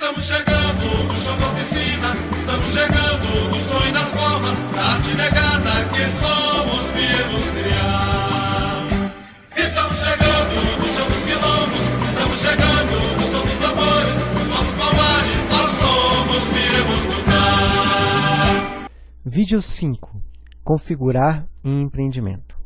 Estamos chegando no chão da oficina, estamos chegando no sonho das formas, da arte negada que somos viemos criar. Estamos chegando no chão dos quilombos, estamos chegando no som dos tambores, nos nossos palmares, nós somos viemos lutar. Vídeo 5. Configurar em empreendimento.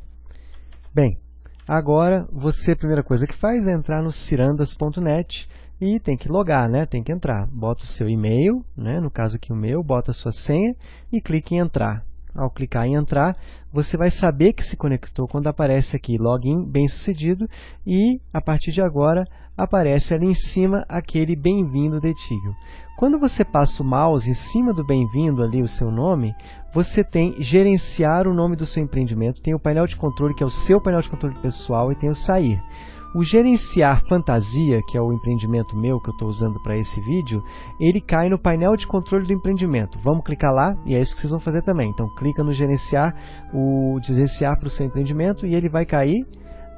Bem, agora você, a primeira coisa que faz é entrar no cirandas.net e tem que logar, né? tem que entrar. Bota o seu e-mail, né? no caso aqui o meu, bota a sua senha e clique em entrar. Ao clicar em entrar, você vai saber que se conectou quando aparece aqui login bem sucedido e a partir de agora aparece ali em cima aquele bem-vindo Detigio. Quando você passa o mouse em cima do bem-vindo ali o seu nome, você tem gerenciar o nome do seu empreendimento, tem o painel de controle que é o seu painel de controle pessoal e tem o sair. O gerenciar fantasia, que é o empreendimento meu que eu estou usando para esse vídeo, ele cai no painel de controle do empreendimento. Vamos clicar lá e é isso que vocês vão fazer também. Então clica no gerenciar, o gerenciar para o seu empreendimento e ele vai cair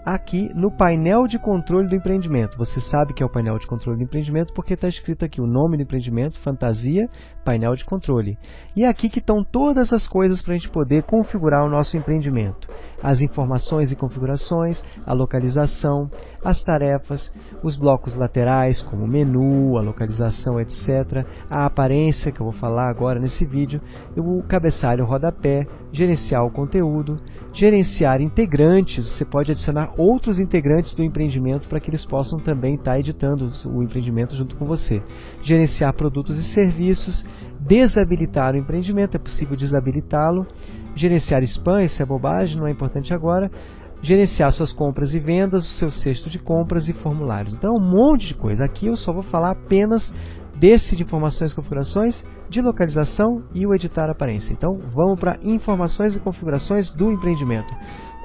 aqui no painel de controle do empreendimento. Você sabe que é o painel de controle do empreendimento porque está escrito aqui o nome do empreendimento, fantasia, painel de controle. E é aqui que estão todas as coisas para a gente poder configurar o nosso empreendimento. As informações e configurações, a localização, as tarefas, os blocos laterais, como menu, a localização, etc. A aparência, que eu vou falar agora nesse vídeo, o cabeçalho rodapé, gerenciar o conteúdo, gerenciar integrantes, você pode adicionar outros integrantes do empreendimento para que eles possam também estar editando o empreendimento junto com você. Gerenciar produtos e serviços, desabilitar o empreendimento, é possível desabilitá-lo, gerenciar spam, isso é bobagem, não é importante agora, gerenciar suas compras e vendas, o seu cesto de compras e formulários. Então, um monte de coisa. Aqui eu só vou falar apenas desse de informações e configurações, de localização e o editar aparência. Então, vamos para informações e configurações do empreendimento.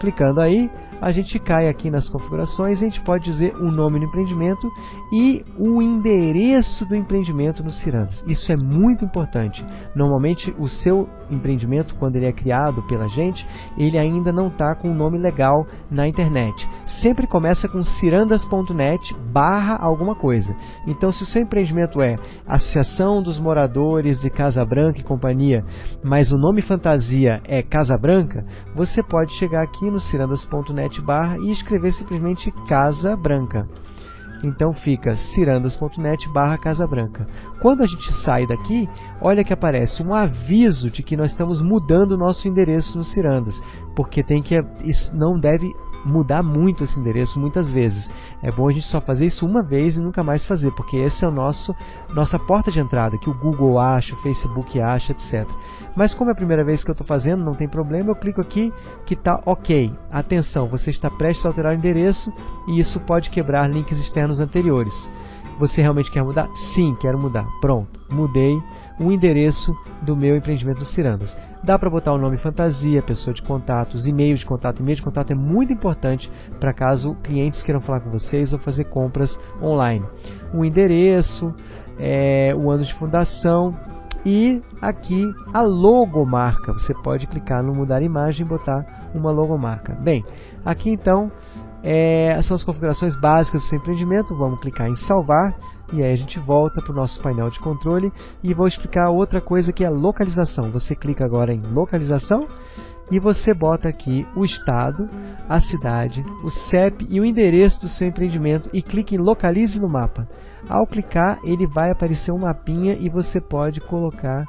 Clicando aí, a gente cai aqui nas configurações a gente pode dizer o nome do empreendimento e o endereço do empreendimento no Cirandas. Isso é muito importante. Normalmente o seu empreendimento, quando ele é criado pela gente, ele ainda não está com o um nome legal na internet. Sempre começa com cirandas.net barra alguma coisa. Então se o seu empreendimento é Associação dos Moradores de Casa Branca e Companhia, mas o nome fantasia é Casa Branca, você pode chegar aqui no cirandas.net barra e escrever simplesmente Casa Branca. Então fica cirandas.net barra Casa Branca. Quando a gente sai daqui, olha que aparece um aviso de que nós estamos mudando o nosso endereço no Cirandas, porque tem que isso não deve mudar muito esse endereço muitas vezes. É bom a gente só fazer isso uma vez e nunca mais fazer, porque esse é o nosso nossa porta de entrada, que o Google acha, o Facebook acha, etc. Mas como é a primeira vez que eu estou fazendo, não tem problema, eu clico aqui que está ok. Atenção, você está prestes a alterar o endereço e isso pode quebrar links externos anteriores. Você realmente quer mudar? Sim, quero mudar. Pronto, mudei o endereço do meu empreendimento Cirandas. Dá para botar o nome fantasia, pessoa de contatos, e-mail de contato. E-mail de contato é muito importante para caso clientes queiram falar com vocês ou fazer compras online. O endereço, é, o ano de fundação e aqui a logomarca. Você pode clicar no mudar imagem e botar uma logomarca. Bem, aqui então é, são as configurações básicas do seu empreendimento. Vamos clicar em salvar e aí a gente volta para o nosso painel de controle e vou explicar outra coisa que é localização. Você clica agora em localização e você bota aqui o estado, a cidade, o CEP e o endereço do seu empreendimento e clique em localize no mapa. Ao clicar, ele vai aparecer um mapinha e você pode colocar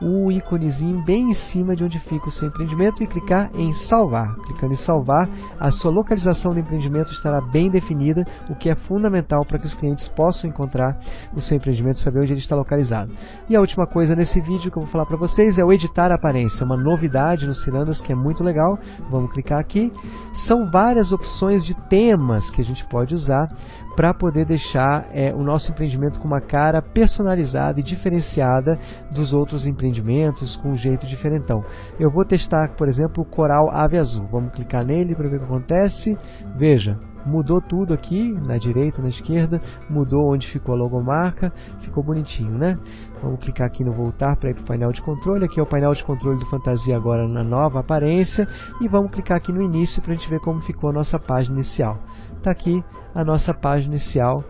o íconezinho bem em cima de onde fica o seu empreendimento e clicar em salvar. Clicando em salvar, a sua localização do empreendimento estará bem definida, o que é fundamental para que os clientes possam encontrar o seu empreendimento e saber onde ele está localizado. E a última coisa nesse vídeo que eu vou falar para vocês é o editar aparência, uma novidade no Cirandas que é muito legal. Vamos clicar aqui. São várias opções de temas que a gente pode usar para poder deixar é, o nosso empreendimento com uma cara personalizada e diferenciada dos outros empreendimentos, com um jeito diferentão. Eu vou testar, por exemplo, o Coral Ave Azul. Vamos clicar nele para ver o que acontece. Veja, mudou tudo aqui, na direita, na esquerda, mudou onde ficou a logomarca, ficou bonitinho, né? Vamos clicar aqui no voltar para ir para o painel de controle, aqui é o painel de controle do Fantasia agora na nova aparência, e vamos clicar aqui no início para a gente ver como ficou a nossa página inicial. Está aqui a nossa página inicial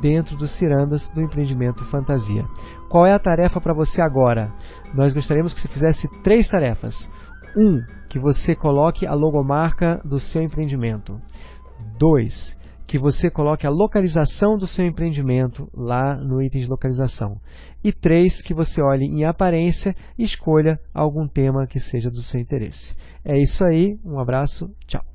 dentro do Cirandas do empreendimento Fantasia. Qual é a tarefa para você agora? Nós gostaríamos que você fizesse três tarefas. Um, que você coloque a logomarca do seu empreendimento. Dois, que você coloque a localização do seu empreendimento lá no item de localização. E três, que você olhe em aparência e escolha algum tema que seja do seu interesse. É isso aí, um abraço, tchau!